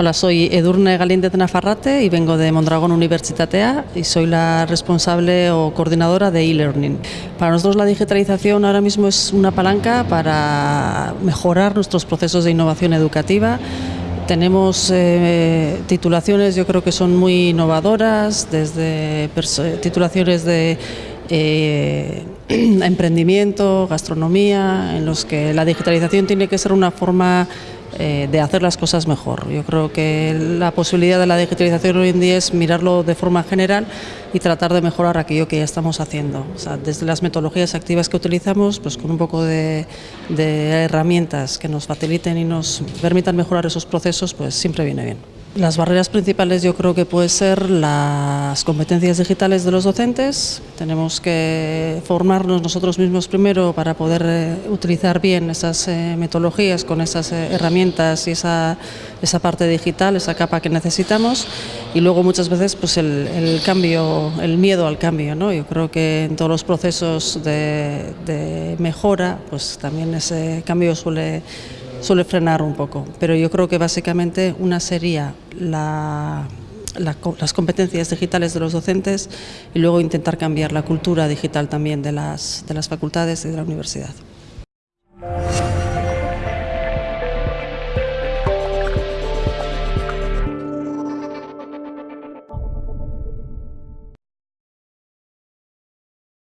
Hola, soy Edurne Galín de Nafarrate y vengo de Mondragón Universitatea y soy la responsable o coordinadora de e-learning. Para nosotros la digitalización ahora mismo es una palanca para mejorar nuestros procesos de innovación educativa. Tenemos eh, titulaciones, yo creo que son muy innovadoras, desde titulaciones de eh, emprendimiento, gastronomía, en los que la digitalización tiene que ser una forma eh, de hacer las cosas mejor. Yo creo que la posibilidad de la digitalización hoy en día es mirarlo de forma general y tratar de mejorar aquello que ya estamos haciendo. desde las metodologías activas que utilizamos, pues con un poco de, de herramientas que nos faciliten y nos permitan mejorar esos procesos, pues siempre viene bien. Las barreras principales yo creo que pueden ser las competencias digitales de los docentes. Tenemos que formarnos nosotros mismos primero para poder eh, utilizar bien esas eh, metodologías con esas eh, herramientas y esa, esa, parte digital, esa capa que necesitamos. Y luego muchas veces pues el, cambio, el miedo al cambio. ¿no? Yo creo que en todos los procesos de, de mejora pues también ese cambio suele suele frenar un poco, pero yo creo que básicamente una sería la, las competencias digitales de los docentes y luego intentar cambiar la cultura digital también de las, de las facultades y de la universidad.